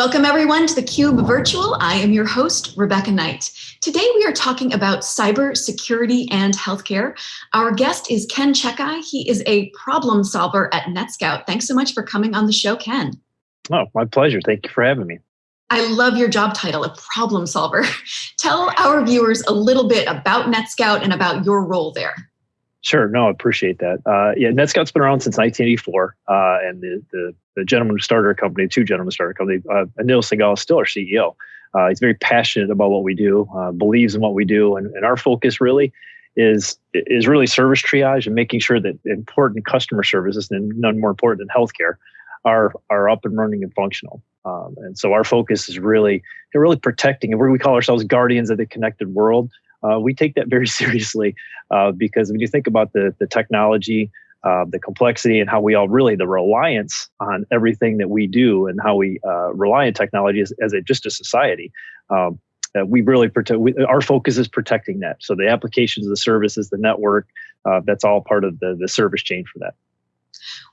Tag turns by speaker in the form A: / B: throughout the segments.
A: Welcome everyone to theCUBE Virtual. I am your host, Rebecca Knight. Today we are talking about cyber security and healthcare. Our guest is Ken Czekaj. He is a problem solver at NetScout. Thanks so much for coming on the show, Ken.
B: Oh, my pleasure. Thank you for having me.
A: I love your job title, a problem solver. Tell our viewers a little bit about NetScout and about your role there.
B: Sure. No, I appreciate that. Uh, yeah, NetScout's been around since 1984, uh, and the, the, the gentleman who started our company, two gentlemen who started our company, uh, Anil Singhal is still our CEO. Uh, he's very passionate about what we do, uh, believes in what we do, and, and our focus really is is really service triage and making sure that important customer services, and none more important than healthcare, are are up and running and functional. Um, and so our focus is really really protecting, and we call ourselves guardians of the connected world uh, we take that very seriously uh, because when you think about the, the technology, uh, the complexity, and how we all really the reliance on everything that we do and how we uh, rely on technology as, as a, just a society. Um, we really protect. We, our focus is protecting that. So the applications, the services, the network, uh, that's all part of the the service chain for that.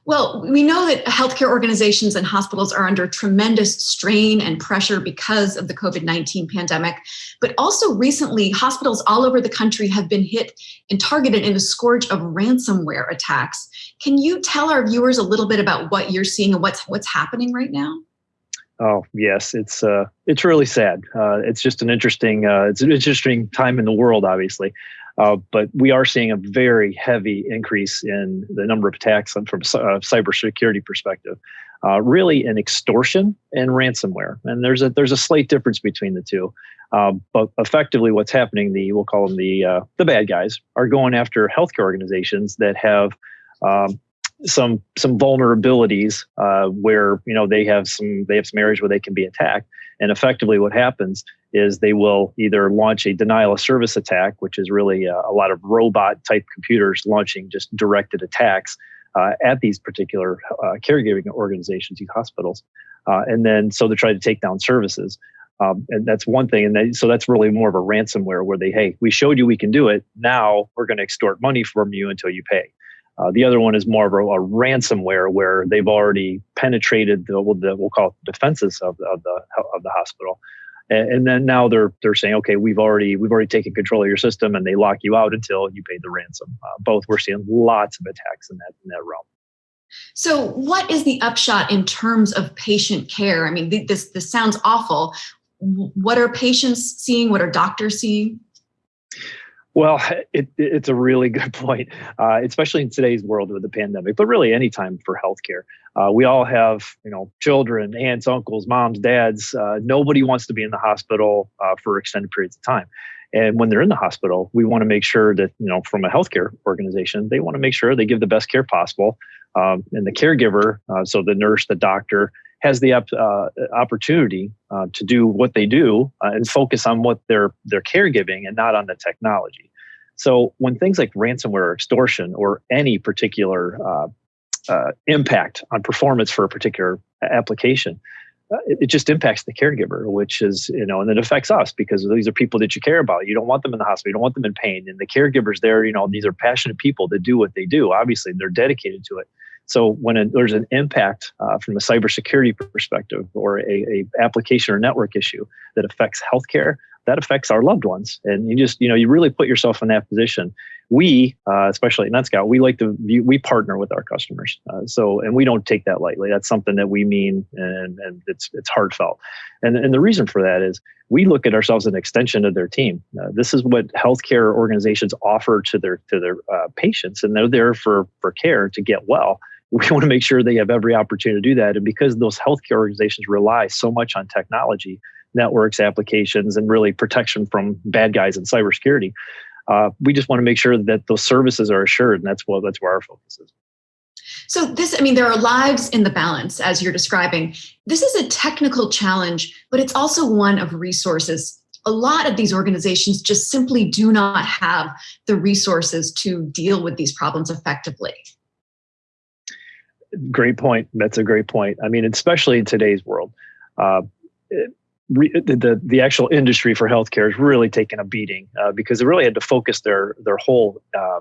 A: Well, we know that healthcare organizations and hospitals are under tremendous strain and pressure because of the COVID-19 pandemic, but also recently hospitals all over the country have been hit and targeted in a scourge of ransomware attacks. Can you tell our viewers a little bit about what you're seeing and what's what's happening right now?
B: Oh yes, it's uh, it's really sad. Uh, it's just an interesting uh, it's an interesting time in the world, obviously. Uh, but we are seeing a very heavy increase in the number of attacks from a uh, cybersecurity perspective. Uh, really, an extortion and ransomware, and there's a there's a slight difference between the two. Uh, but effectively, what's happening, the we'll call them the uh, the bad guys, are going after healthcare organizations that have um, some some vulnerabilities uh, where you know they have some they have some areas where they can be attacked, and effectively, what happens is they will either launch a denial of service attack, which is really a, a lot of robot type computers launching just directed attacks uh, at these particular uh, caregiving organizations, these hospitals. Uh, and then so they try to take down services. Um, and that's one thing. And they, so that's really more of a ransomware where they, hey, we showed you we can do it. Now we're going to extort money from you until you pay. Uh, the other one is more of a, a, ransomware where they've already penetrated the, the we'll call it defenses of, of the of the hospital, and, and, then now they're they're saying, okay, we've already we've already taken control of your system, and they lock you out until you pay the ransom. Uh, both we're seeing lots of attacks in that in that realm.
A: So, what is the upshot in terms of patient care? I mean, this this sounds awful. What are patients seeing? What are doctors seeing?
B: Well, it, it's a really good point, uh, especially in today's world with the pandemic, but really any time for healthcare. Uh, we all have, you know, children, aunts, uncles, moms, dads. Uh, nobody wants to be in the hospital uh, for extended periods of time. And when they're in the hospital, we want to make sure that, you know, from a healthcare organization, they want to make sure they give the best care possible. Um, and the caregiver, uh, so the nurse, the doctor, has the uh, opportunity uh, to do what they do uh, and focus on what they're they're caregiving and not on the technology. So when things like ransomware or extortion or any particular uh, uh, impact on performance for a particular application, uh, it, it, just impacts the caregiver, which is you know, and it affects us because these are people that you care about. You don't want them in the hospital. You don't want them in pain. And the caregivers there, you know, these are passionate people that do what they do. Obviously, they're dedicated to it. So when a, there's an impact uh, from a cybersecurity perspective or a, a, application or network issue that affects healthcare, that affects our loved ones. And you just, you know, you really put yourself in that position. We, uh, especially at NetScout, we like to view, we partner with our customers. Uh, so, and we don't take that lightly. That's something that we mean and, and it's, it's heartfelt. And, and the reason for that is we look at ourselves as an extension of their team. Uh, this is what healthcare organizations offer to their, to their uh, patients. And they're there for, for care to get well we want to make sure they have every opportunity to do that. And because those healthcare organizations rely so much on technology, networks, applications, and really protection from bad guys in cybersecurity, uh, we just want to make sure that those services are assured, and that's what that's where our focus is.
A: So this, I mean, there are lives in the balance, as you're describing. This is a technical challenge, but it's also one of resources. A lot of these organizations just simply do not have the resources to deal with these problems effectively.
B: Great point. That's a great point. I mean, especially in today's world, uh, it, the the actual industry for healthcare is really taking a beating uh, because they really had to focus their their whole uh,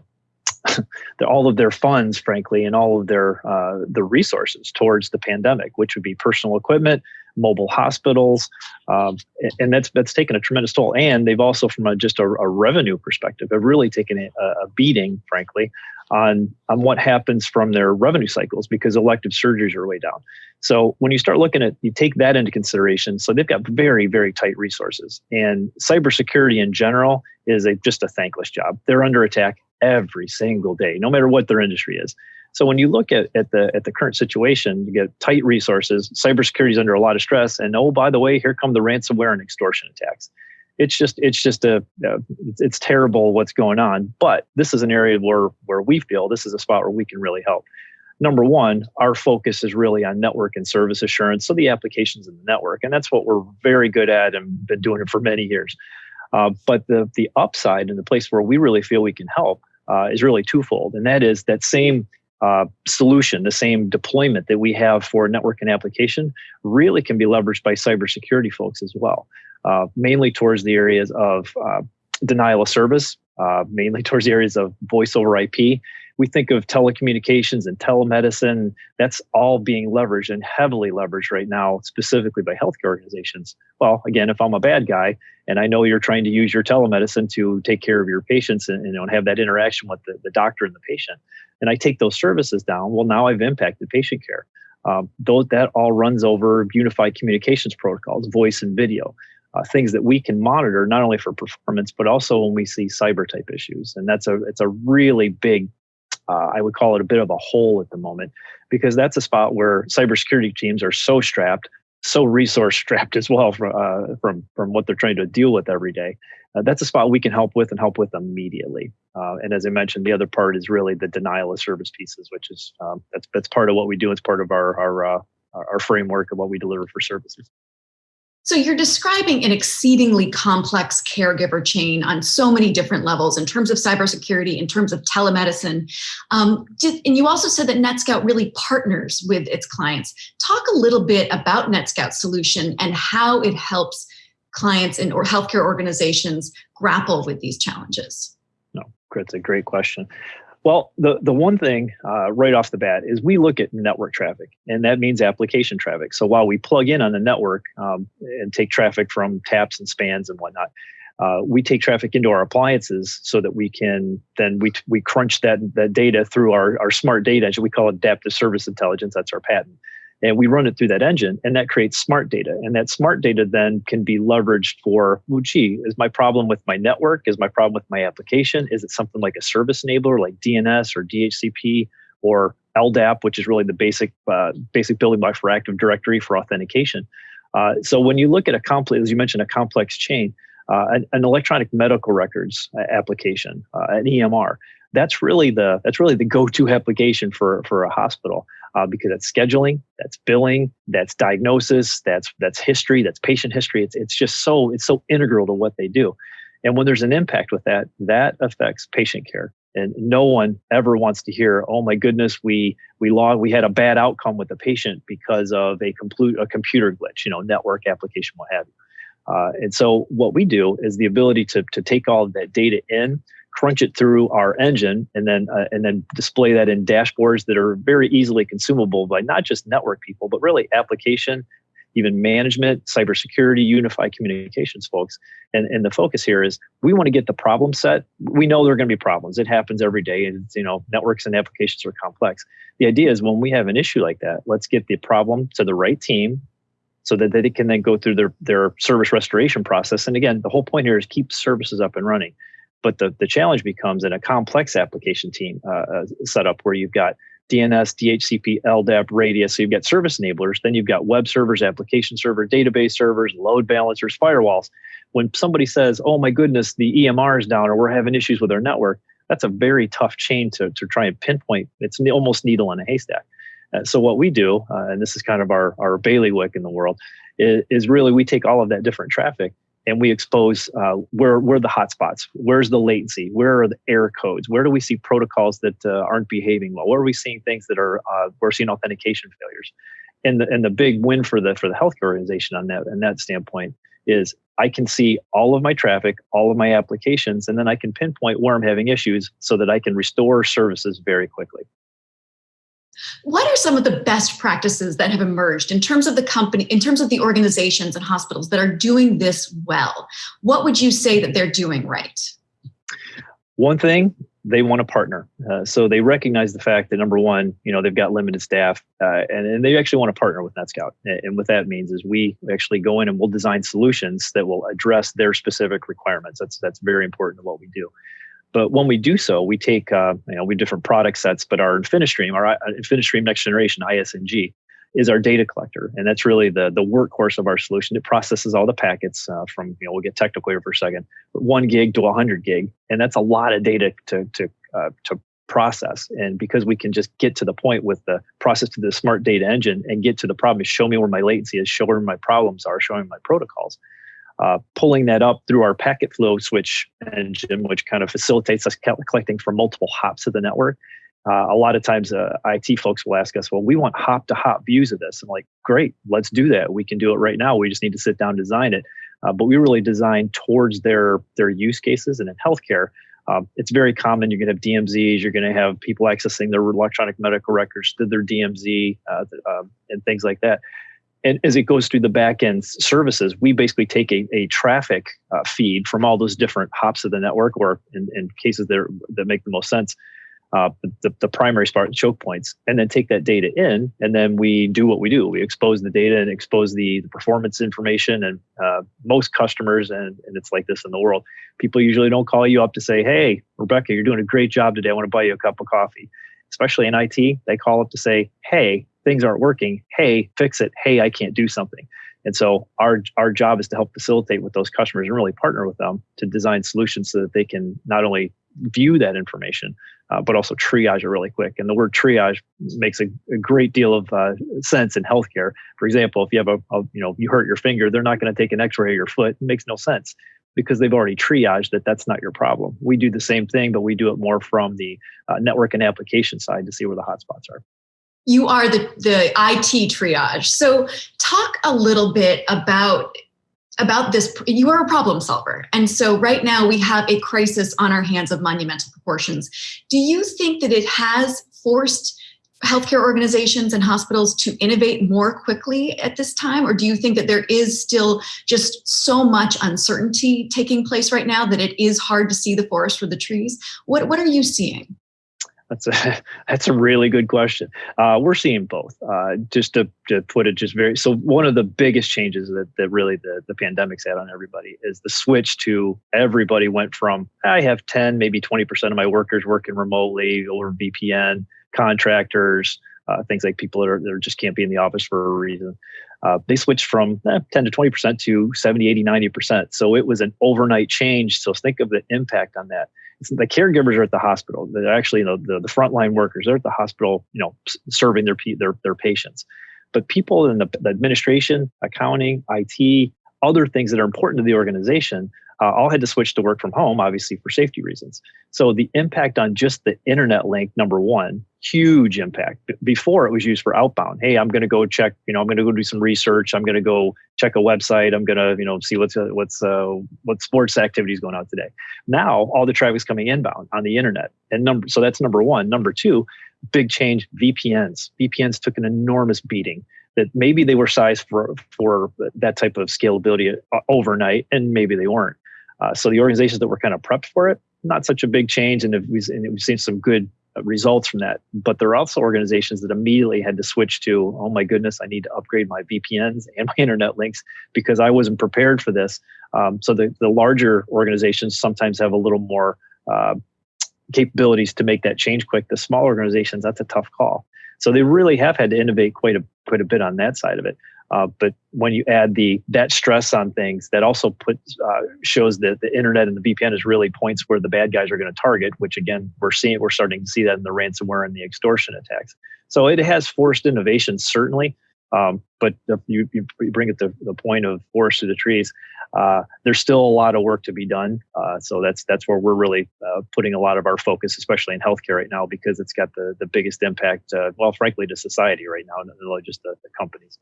B: all of their funds, frankly, and all of their uh, the resources towards the pandemic, which would be personal equipment, mobile hospitals, um, and that's that's taken a tremendous toll. And they've also, from a, just a, a, revenue perspective, have really taken a, a, beating, frankly, on on what happens from their revenue cycles because elective surgeries are way down. So when you start looking at, you take that into consideration. So they've got very very tight resources, and cybersecurity in general is a just a thankless job. They're under attack every single day, no matter what their industry is. So when you look at, at the at the current situation, you get tight resources, cybersecurity is under a lot of stress, and oh by the way, here come the ransomware and extortion attacks. It's just it's just a it's, it's terrible what's going on. But this is an area where where we feel this is a spot where we can really help. Number one, our focus is really on network and service assurance, so the applications in the network, and that's what we're very good at and been doing it for many years. Uh, but the the upside and the place where we really feel we can help uh, is really twofold, and that is that same uh, solution, the same deployment that we have for network and application, really can be leveraged by cybersecurity folks as well, uh, mainly towards the areas of uh, denial of service, uh, mainly towards the areas of voice over IP. We think of telecommunications and telemedicine. That's all being leveraged and heavily leveraged right now, specifically by healthcare organizations. Well, again, if I'm a bad guy and I know you're trying to use your telemedicine to take care of your patients and, you know, and have that interaction with the, the doctor and the patient, and I take those services down, well, now I've impacted patient care. Um, that all runs over unified communications protocols, voice and video, uh, things that we can monitor not only for performance but also when we see cyber type issues. And that's a it's a really big, uh, I would call it a bit of a hole at the moment because that's a spot where cybersecurity teams are so strapped so resource strapped as well from uh, from from what they're trying to deal with every day. Uh, that's a spot we can help with and help with immediately. Uh, and as I mentioned, the other part is really the denial of service pieces, which is um, that's that's part of what we do. It's part of our our uh, our framework of what we deliver for services.
A: So you're describing an exceedingly complex caregiver chain on so many different levels in terms of cybersecurity, in terms of telemedicine. Um, did, and you also said that NetScout really partners with its clients. Talk a little bit about NetScout's solution and how it helps clients and or healthcare organizations grapple with these challenges.
B: No, it's a great question. Well, the, the one thing uh, right off the bat is we look at network traffic, and that means application traffic. So while we plug in on the network um, and take traffic from taps and spans and whatnot, uh, we take traffic into our appliances so that we can then we, we crunch that, that data through our, our smart data engine. We call it adaptive service intelligence. That's our patent and we run it through that engine and that creates smart data. And that smart data then can be leveraged for well gee is my problem with my network? Is my problem with my application? Is it something like a service enabler like dns or dhcp or ldap which is really the basic uh, basic building block for active directory for authentication? Uh, so when you look at a complex as you mentioned a complex chain uh, an, an, electronic medical records uh, application uh, an emr that's really the that's really the go-to application for for a hospital uh, because that's scheduling, that's billing, that's diagnosis, that's that's history, that's patient history. It's it's just so it's so integral to what they do. And when there's an impact with that, that affects patient care. And no one ever wants to hear, "Oh my goodness, we we log we had a bad outcome with the patient because of a complete a computer glitch, you know, network application, what have you." Uh, and so what we do is the ability to to take all of that data in, crunch it through our engine and then uh, and then display that in dashboards that are very easily consumable by not just network people but really application even management cybersecurity unified communications folks. And and the focus here is we want to get the problem set. We know there are going to be problems. It happens every day. And you know networks and applications are complex. The idea is when we have an issue like that let's get the problem to the right team so that they can then go through their, their service restoration process. And again, the whole point here is keep services up and running. But the, the challenge becomes in a complex application team uh, uh setup where you've got DNS, DHCP, LDAP, Radius. So you've got service enablers. Then you've got web servers, application server, database servers, load balancers, firewalls. When somebody says, "Oh my goodness, the EMR is down," or "We're having issues with our network," that's a very tough chain to to try and pinpoint. It's almost needle in a haystack. Uh, so what we do, uh, and this is kind of our our bailiwick in the world, is, is really we take all of that different traffic and we expose uh, where where the hotspots, where's the latency, where are the error codes, where do we see protocols that uh, aren't behaving well, where are we seeing things that are uh, we're seeing authentication failures, and the and the big win for the for the healthcare organization on that and that standpoint is I can see all of my traffic, all of my applications, and then I can pinpoint where I'm having issues so that I can restore services very quickly.
A: What are some of the best practices that have emerged in terms of the company, in terms of the organizations and hospitals that are doing this well? What would you say that they're doing right?
B: One thing they want to partner. Uh, so they recognize the fact that number one, you know, they've got limited staff, uh, and, and they actually want to partner with NetScout. And what that means is we actually go in and we'll design solutions that will address their specific requirements. That's that's very important to what we do. But when we do so, we take uh, you know we have different product sets, but our InfiniStream, our uh, InfiniStream Next Generation ISNG, is our data collector, and that's really the the workhorse of our solution. It processes all the packets uh, from you know we'll get technical here for a second, one gig to 100 gig, and that's a lot of data to to uh, to process. And because we can just get to the point with the process to the smart data engine and get to the problem show me where my latency is, show where my problems are, showing my protocols. Uh, pulling that up through our packet flow switch engine, which kind of facilitates us collecting from multiple hops of the network uh, a lot of times uh, IT folks will ask us, well, we want hop to hop views of this. I'm like, great, let's do that. We can do it right now. We just need to sit down and design it. Uh, but we really design towards their their use cases. And in healthcare, um, it's very common. You're going to have DMZs. You're going to have people accessing their electronic medical records through their DMZ uh, um, and things like that. And as it goes through the back end services, we basically take a, a traffic uh, feed from all those different hops of the network, or in, in cases that, that make the most sense, uh, the, the primary Spartan choke points, and then take that data in, and then we do what we do. We expose the data and expose the, the performance information. And uh, most customers, and, and it's like this in the world, people usually don't call you up to say, "Hey, Rebecca, you're doing a great job today. I want to buy you a cup of coffee." Especially in IT, they call up to say, "Hey, things aren't working. Hey, fix it. Hey, I can't do something." And so our our job is to help facilitate with those customers and really partner with them to design solutions so that they can not only view that information, uh, but also triage it really quick. And the word triage makes a, a great deal of uh, sense in healthcare. For example, if you have a, a, you know you hurt your finger, they're not going to take an X-ray of your foot. It makes no sense because they've already triaged that that's not your problem. We do the same thing, but we do it more from the uh, network and application side to see where the hotspots are.
A: You are the the IT triage. So talk a little bit about about this you are a problem solver. And so right now we have a crisis on our hands of monumental proportions. Do you think that it has forced healthcare organizations and hospitals to innovate more quickly at this time? Or do you think that there is still just so much uncertainty taking place right now that it is hard to see the forest for the trees? What what are you seeing
B: that's a that's a really good question. Uh, we're seeing both. Uh, just to, to put it just very so one of the biggest changes that, that really the, the pandemic's had on everybody is the switch to everybody went from I have 10, maybe 20% of my workers working remotely over VPN, contractors, uh, things like people that, are, that just can't be in the office for a reason. Uh, they switched from eh, 10 to 20% to 70, 80, 90%. So it was an overnight change. So think of the impact on that the caregivers are at the hospital. They're actually, you know, the, the frontline workers, they're at the hospital, you know, serving their, their, their patients. But people in the, the administration, accounting, IT, other things that are important to the organization uh, all had to switch to work from home, obviously for safety reasons. So the impact on just the internet link, number one, huge impact. Before it was used for outbound. Hey, I'm going to go check. You know, I'm going to go do some research. I'm going to go check a website. I'm going to you know see what's uh, what's uh, what sports activities going on today. Now all the traffic is coming inbound on the internet, and number so that's number one. Number two, big change. VPNs. VPNs took an enormous beating that maybe they were sized for for that type of scalability uh, overnight, and maybe they weren't. Uh, so the organizations that were kind of prepped for it, not such a big change, and we've, and we've seen some good uh, results from that. But there are also organizations that immediately had to switch to, oh my goodness, I need to upgrade my VPNs and my internet links because I wasn't prepared for this. Um, so the, the larger organizations sometimes have a little more uh, capabilities to make that change quick. The small organizations, that's a tough call. So they really have had to innovate quite a quite a bit on that side of it. Uh, but when you add the that stress on things, that also puts uh, shows that the internet and the VPN is really points where the bad guys are going to target. Which again, we're seeing we're starting to see that in the ransomware and the extortion attacks. So it has forced innovation certainly. Um, but you, you bring it to the point of forest to the trees, uh, there's still a lot of work to be done. Uh, so that's that's where we're really uh, putting a lot of our focus, especially in healthcare right now, because it's got the, the biggest impact, uh, well, frankly, to society right now, not only just the, the companies.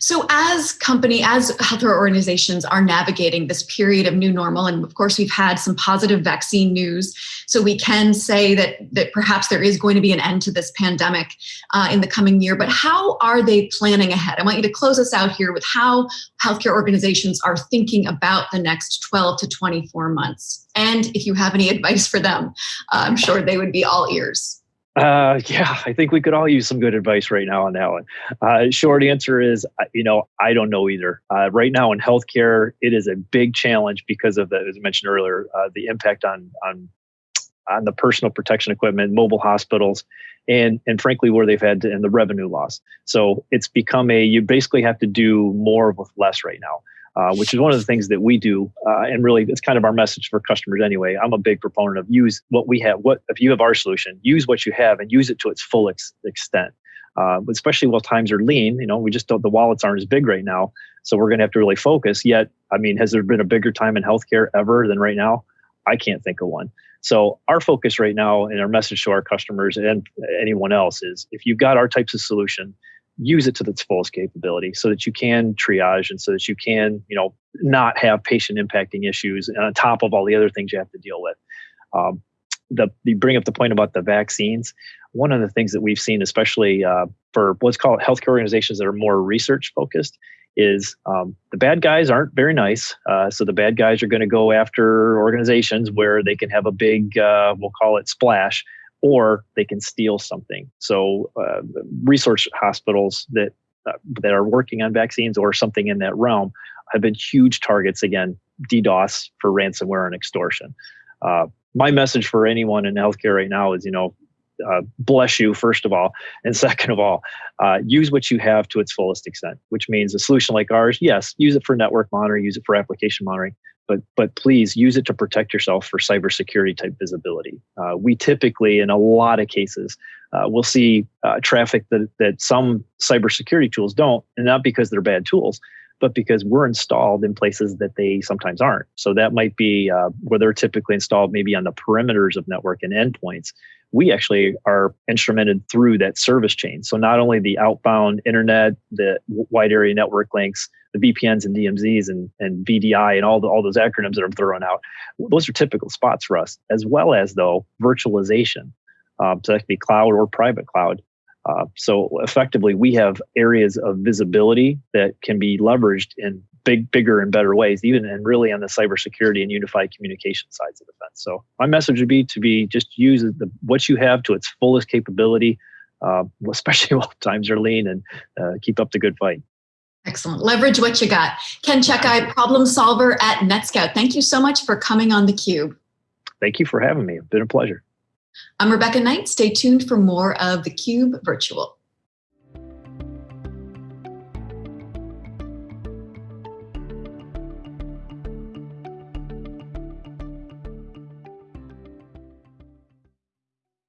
A: So as company, as healthcare organizations are navigating this period of new normal, and of course we've had some positive vaccine news, so we can say that, that perhaps there is going to be an end to this pandemic uh, in the coming year, but how are they planning ahead? I want you to close us out here with how healthcare organizations are thinking about the next 12 to 24 months. And if you have any advice for them, uh, I'm sure they would be all ears.
B: Uh, yeah, I think we could all use some good advice right now on that one. Uh, short answer is, you know, I don't know either. Uh, right now in healthcare, it is a big challenge because of the, as I mentioned earlier, uh, the impact on on on the personal protection equipment, mobile hospitals, and and frankly where they've had to, and the revenue loss. So it's become a you basically have to do more with less right now. Uh, which is one of the things that we do. Uh, and really, it's kind of our message for customers anyway. I'm a big proponent of use what we have. What if you have our solution? Use what you have and use it to its full ex- extent. Uh, especially while times are lean, you know, we just don't. The wallets aren't as big right now, so we're going to have to really focus. Yet, I mean, has there been a bigger time in healthcare ever than right now? I can't think of one. So our focus right now and our message to our customers and anyone else is if you've got our types of solution, use it to its fullest capability so that you can triage and so that you can you know not have patient impacting issues on top of all the other things you have to deal with um, the you bring up the point about the vaccines one of the things that we've seen especially uh, for what's called healthcare organizations that are more research focused is um, the bad guys aren't very nice. Uh, so the bad guys are going to go after organizations where they can have a big, uh, we'll call it splash, or they can steal something. So, uh, research hospitals that uh, that are working on vaccines or something in that realm have been huge targets again, DDoS for ransomware and extortion. Uh, my message for anyone in healthcare right now is, you know, uh, bless you first of all, and second of all, uh, use what you have to its fullest extent. Which means a solution like ours, yes, use it for network monitoring, use it for application monitoring, but but please use it to protect yourself for cybersecurity type visibility. Uh, we typically, in a lot of cases, uh, will see uh, traffic that that some cybersecurity tools don't, and not because they're bad tools, but because we're installed in places that they sometimes aren't. So that might be uh, where they're typically installed, maybe on the perimeters of network and endpoints. We actually are instrumented through that service chain. So not only the outbound internet, the wide area network links, the VPNs and DMZs and, and VDI and all the, all those acronyms that I'm throwing out. Those are typical spots for us, as well as though virtualization. Um, so that could be cloud or private cloud. Uh, so effectively, we have areas of visibility that can be leveraged in big, bigger and better ways, even and really on the cybersecurity and unified communication sides of the fence. So my message would be to be just use the, what you have to its fullest capability, uh, especially while times are lean, and uh, keep up the good fight.
A: Excellent. Leverage what you got. Ken Czekaj, problem solver at NetScout. Thank you so much for coming on theCUBE.
B: Thank you for having me. It's been a pleasure.
A: I'm Rebecca Knight. Stay tuned for more of theCUBE Virtual.